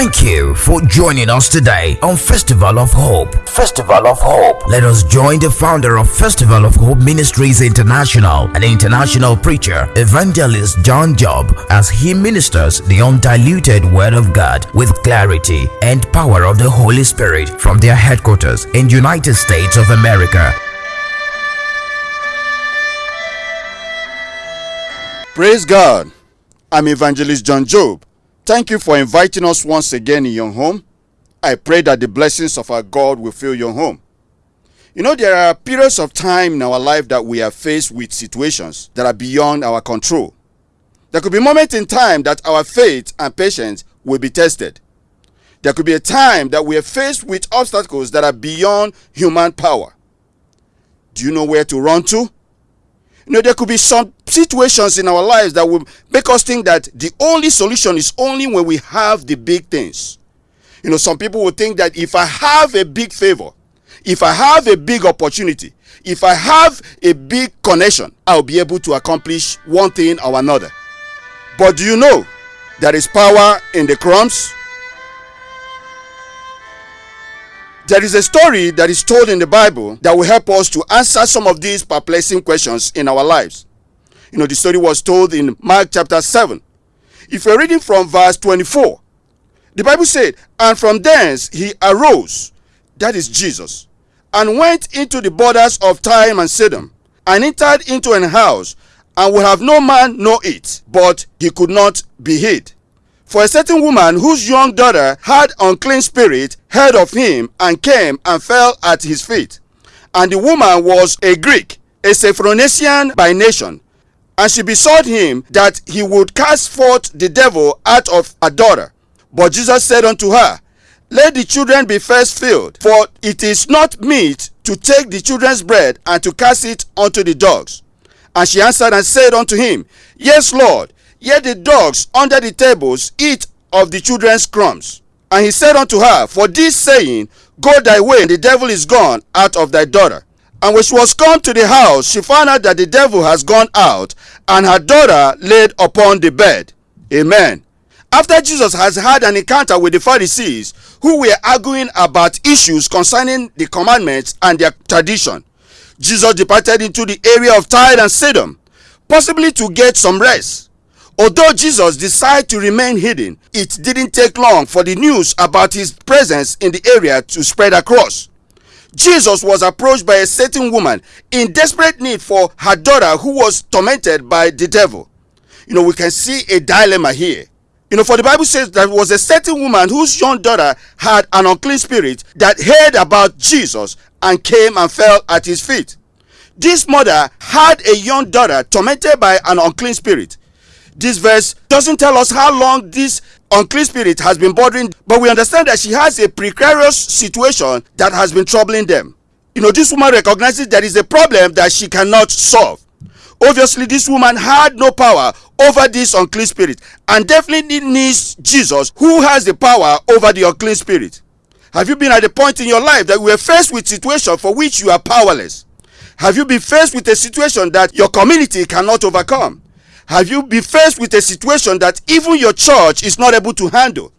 Thank you for joining us today on Festival of Hope. Festival of Hope. Let us join the founder of Festival of Hope Ministries International, an international preacher, evangelist John Job, as he ministers the undiluted Word of God with clarity and power of the Holy Spirit from their headquarters in United States of America. Praise God. I'm Evangelist John Job. Thank you for inviting us once again in your home. I pray that the blessings of our God will fill your home. You know, there are periods of time in our life that we are faced with situations that are beyond our control. There could be moments in time that our faith and patience will be tested. There could be a time that we are faced with obstacles that are beyond human power. Do you know where to run to? You know, there could be some situations in our lives that will make us think that the only solution is only when we have the big things. You know, some people will think that if I have a big favor, if I have a big opportunity, if I have a big connection, I'll be able to accomplish one thing or another. But do you know there is power in the crumbs? There is a story that is told in the Bible that will help us to answer some of these perplexing questions in our lives. You know, the story was told in Mark chapter 7. If you're reading from verse 24, the Bible said, And from thence he arose, that is Jesus, and went into the borders of Tyre and Sidon, and entered into an house, and would have no man know it, but he could not be hid. For a certain woman whose young daughter had unclean spirit heard of him and came and fell at his feet. And the woman was a Greek, a Syrophoenician by nation. And she besought him that he would cast forth the devil out of her daughter. But Jesus said unto her, Let the children be first filled, for it is not meet to take the children's bread and to cast it unto the dogs. And she answered and said unto him, Yes, Lord, Yet the dogs under the tables eat of the children's crumbs. And he said unto her, For this saying, Go thy way, and the devil is gone out of thy daughter. And when she was come to the house, she found out that the devil has gone out, and her daughter laid upon the bed. Amen. After Jesus has had an encounter with the Pharisees, who were arguing about issues concerning the commandments and their tradition, Jesus departed into the area of Tyre and Sidon, possibly to get some rest. Although Jesus decided to remain hidden, it didn't take long for the news about his presence in the area to spread across. Jesus was approached by a certain woman in desperate need for her daughter who was tormented by the devil. You know, we can see a dilemma here. You know, for the Bible says there was a certain woman whose young daughter had an unclean spirit that heard about Jesus and came and fell at his feet. This mother had a young daughter tormented by an unclean spirit this verse doesn't tell us how long this unclean spirit has been bothering, but we understand that she has a precarious situation that has been troubling them. You know, this woman recognizes there is a problem that she cannot solve. Obviously, this woman had no power over this unclean spirit and definitely needs Jesus, who has the power over the unclean spirit. Have you been at a point in your life that you were faced with situation for which you are powerless? Have you been faced with a situation that your community cannot overcome? Have you been faced with a situation that even your church is not able to handle?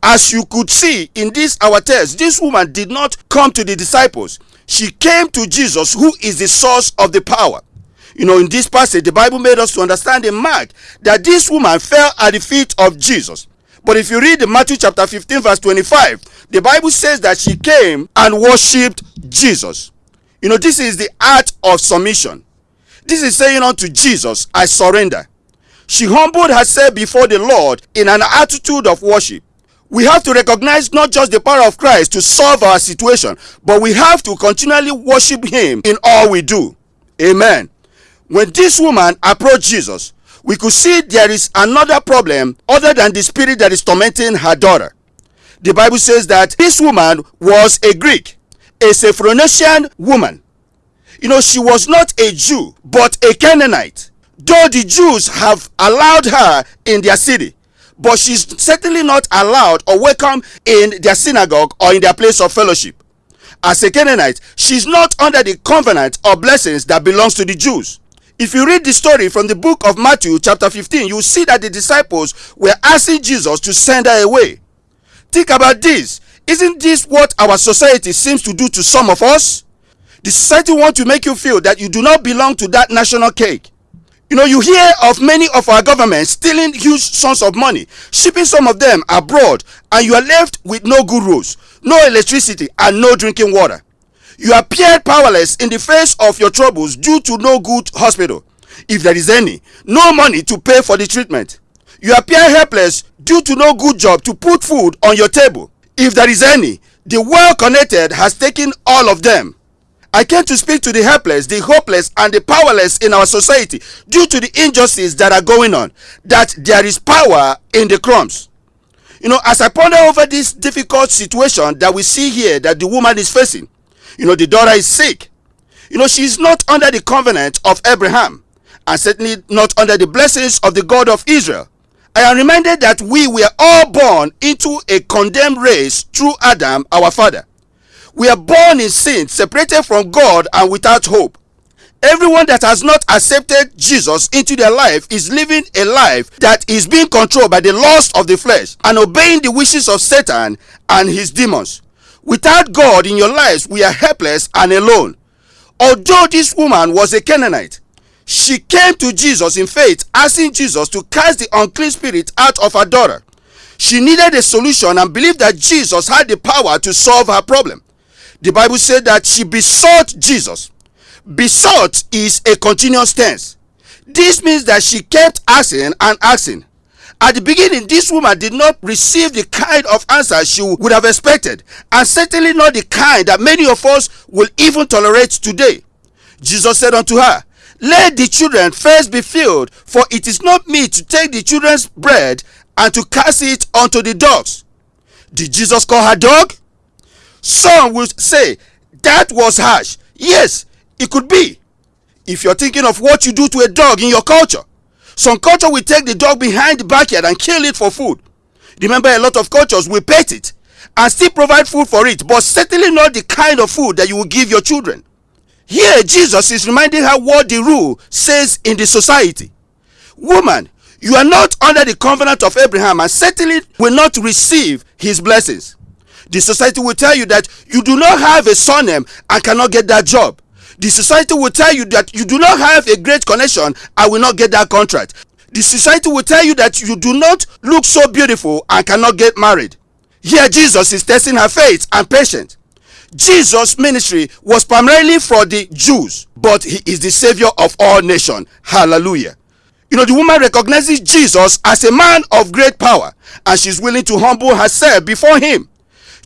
As you could see in this our text, this woman did not come to the disciples. She came to Jesus, who is the source of the power. You know, in this passage, the Bible made us to understand in Mark that this woman fell at the feet of Jesus. But if you read the Matthew chapter 15, verse 25, the Bible says that she came and worshipped Jesus. You know, this is the art of submission. This is saying unto Jesus, I surrender. She humbled herself before the Lord in an attitude of worship. We have to recognize not just the power of Christ to solve our situation, but we have to continually worship Him in all we do. Amen. When this woman approached Jesus, we could see there is another problem other than the spirit that is tormenting her daughter. The Bible says that this woman was a Greek, a Syrophoenician woman. You know, she was not a Jew, but a Canaanite. Though the Jews have allowed her in their city, but she's certainly not allowed or welcome in their synagogue or in their place of fellowship. As a Canaanite, she's not under the covenant or blessings that belongs to the Jews. If you read the story from the book of Matthew, chapter 15, you see that the disciples were asking Jesus to send her away. Think about this. Isn't this what our society seems to do to some of us? The society wants to make you feel that you do not belong to that national cake. You know, you hear of many of our governments stealing huge sums of money, shipping some of them abroad, and you are left with no good roads, no electricity, and no drinking water. You appear powerless in the face of your troubles due to no good hospital, if there is any, no money to pay for the treatment. You appear helpless due to no good job to put food on your table, if there is any. The well connected has taken all of them. I came to speak to the helpless, the hopeless, and the powerless in our society due to the injustices that are going on. That there is power in the crumbs. You know, as I ponder over this difficult situation that we see here that the woman is facing, you know, the daughter is sick. You know, she is not under the covenant of Abraham and certainly not under the blessings of the God of Israel. I am reminded that we were all born into a condemned race through Adam, our father. We are born in sin, separated from God and without hope. Everyone that has not accepted Jesus into their life is living a life that is being controlled by the lust of the flesh and obeying the wishes of Satan and his demons. Without God in your lives, we are helpless and alone. Although this woman was a Canaanite, she came to Jesus in faith, asking Jesus to cast the unclean spirit out of her daughter. She needed a solution and believed that Jesus had the power to solve her problem the Bible said that she besought Jesus. Besought is a continuous tense. This means that she kept asking and asking. At the beginning, this woman did not receive the kind of answer she would have expected, and certainly not the kind that many of us will even tolerate today. Jesus said unto her, Let the children first be filled, for it is not meet to take the children's bread and to cast it unto the dogs. Did Jesus call her dog? Some will say that was harsh. Yes, it could be. If you're thinking of what you do to a dog in your culture, some culture will take the dog behind the backyard and kill it for food. Remember, a lot of cultures will pet it and still provide food for it, but certainly not the kind of food that you will give your children. Here, Jesus is reminding her what the rule says in the society. Woman, you are not under the covenant of Abraham and certainly will not receive his blessings. The society will tell you that you do not have a surname and cannot get that job. The society will tell you that you do not have a great connection and will not get that contract. The society will tell you that you do not look so beautiful and cannot get married. Here, Jesus is testing her faith and patience. Jesus' ministry was primarily for the Jews, but he is the savior of all nations. Hallelujah. You know, the woman recognizes Jesus as a man of great power and she's willing to humble herself before him.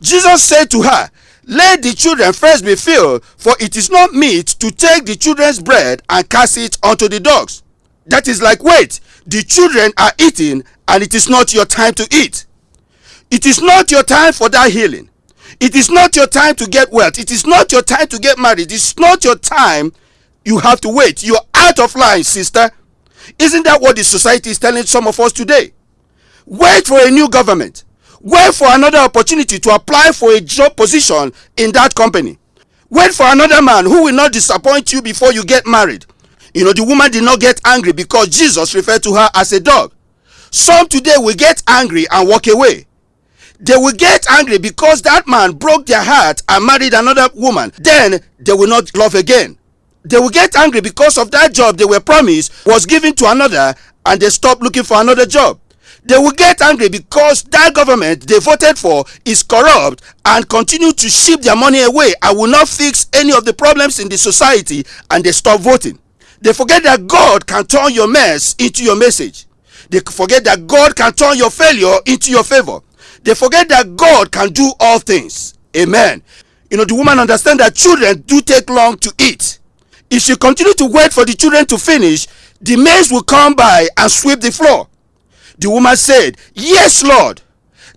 Jesus said to her, Let the children first be filled, for it is not meet to take the children's bread and cast it unto the dogs. That is like, wait, the children are eating, and it is not your time to eat. It is not your time for that healing. It is not your time to get wealth. It is not your time to get married. It's not your time. You have to wait. You're out of line, sister. Isn't that what the society is telling some of us today? Wait for a new government wait for another opportunity to apply for a job position in that company. Wait for another man who will not disappoint you before you get married. You know the woman did not get angry because jesus referred to her as a dog. Some today will get angry and walk away. They will get angry because that man broke their heart and married another woman. Then they will not love again. They will get angry because of that job they were promised was given to another and they stop looking for another job they will get angry because that government they voted for is corrupt and continue to ship their money away and will not fix any of the problems in the society and they stop voting. They forget that God can turn your mess into your message. They forget that God can turn your failure into your favor. They forget that God can do all things. Amen. You know, the woman understand that children do take long to eat. If she continue to wait for the children to finish, the maids will come by and sweep the floor. The woman said, Yes, Lord.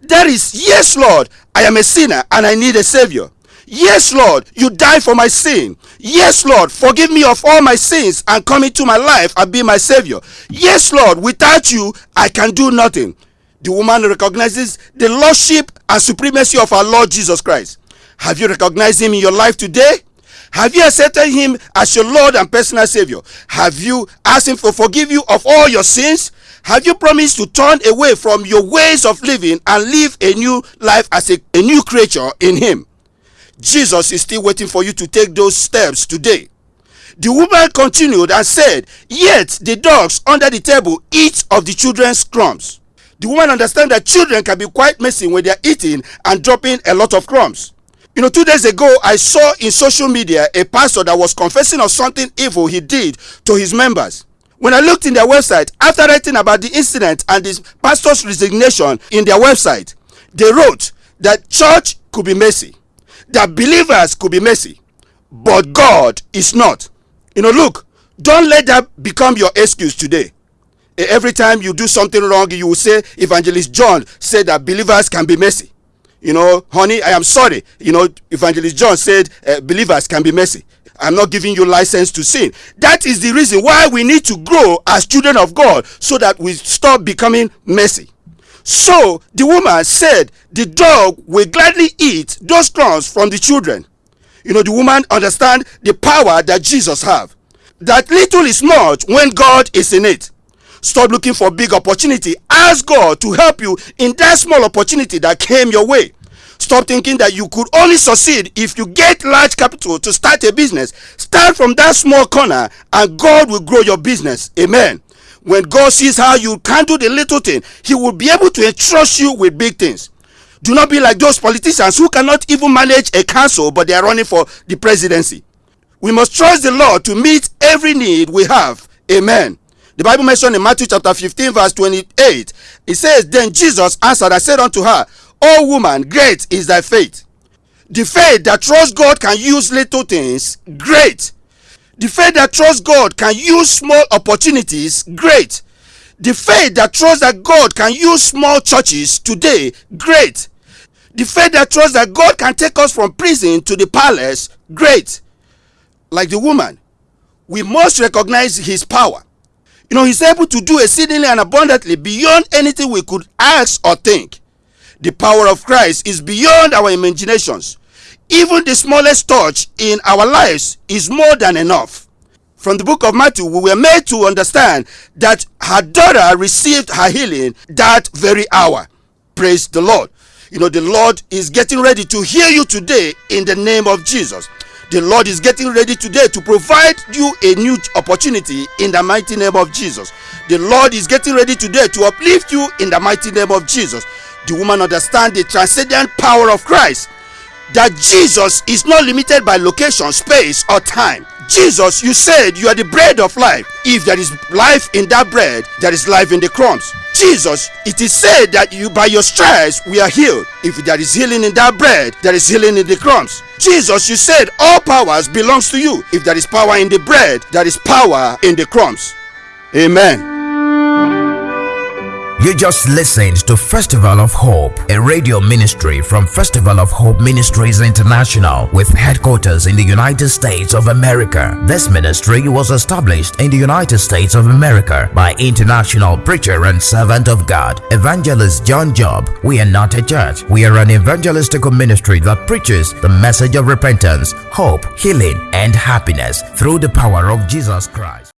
That is, Yes, Lord. I am a sinner and I need a Savior. Yes, Lord, you died for my sin. Yes, Lord, forgive me of all my sins and come into my life and be my Savior. Yes, Lord, without you, I can do nothing. The woman recognizes the lordship and supremacy of our Lord Jesus Christ. Have you recognized him in your life today? Have you accepted him as your Lord and personal Savior? Have you asked him to forgive you of all your sins? Have you promised to turn away from your ways of living and live a new life as a, a new creature in Him? Jesus is still waiting for you to take those steps today. The woman continued and said, Yet the dogs under the table eat of the children's crumbs. The woman understands that children can be quite messy when they are eating and dropping a lot of crumbs. You know, two days ago, I saw in social media a pastor that was confessing of something evil he did to his members. When I looked in their website, after writing about the incident and the pastor's resignation in their website, they wrote that church could be messy, that believers could be messy, but God is not. You know, look, don't let that become your excuse today. Every time you do something wrong, you will say, Evangelist John said that believers can be messy. You know, honey, I am sorry. You know, Evangelist John said uh, believers can be messy. I'm not giving you license to sin. That is the reason why we need to grow as children of God so that we stop becoming messy. So the woman said, The dog will gladly eat those crumbs from the children. You know, the woman understand the power that Jesus have. That little is much when God is in it. Stop looking for big opportunity. Ask God to help you in that small opportunity that came your way. Stop thinking that you could only succeed if you get large capital to start a business. Start from that small corner and God will grow your business. Amen. When God sees how you can do the little thing, He will be able to entrust you with big things. Do not be like those politicians who cannot even manage a council but they are running for the presidency. We must trust the Lord to meet every need we have. Amen. The Bible mentioned in Matthew chapter 15, verse 28, it says, Then Jesus answered, I said unto her, O woman, great is thy faith. The faith that trusts God can use little things, great. The faith that trusts God can use small opportunities, great. The faith that trusts that God can use small churches today, great. The faith that trusts that God can take us from prison to the palace, great. Like the woman, we must recognize his power. You know, he's able to do exceedingly and abundantly beyond anything we could ask or think. The power of Christ is beyond our imaginations. Even the smallest touch in our lives is more than enough. From the book of Matthew, we were made to understand that her daughter received her healing that very hour. Praise the Lord. You know, the Lord is getting ready to hear you today in the name of Jesus. The Lord is getting ready today to provide you a new opportunity in the mighty name of Jesus. The Lord is getting ready today to uplift you in the mighty name of Jesus the woman understand the transcendent power of Christ. That Jesus is not limited by location, space, or time. Jesus, you said you are the bread of life. If there is life in that bread, there is life in the crumbs. Jesus, it is said that you by your stripes we are healed. If there is healing in that bread, there is healing in the crumbs. Jesus, you said all powers belongs to you. If there is power in the bread, there is power in the crumbs. Amen. You just listened to Festival of Hope, a radio ministry from Festival of Hope Ministries International with headquarters in the United States of America. This ministry was established in the United States of America by international preacher and servant of God, Evangelist John Job. We are not a church. We are an evangelistical ministry that preaches the message of repentance, hope, healing, and happiness through the power of Jesus Christ.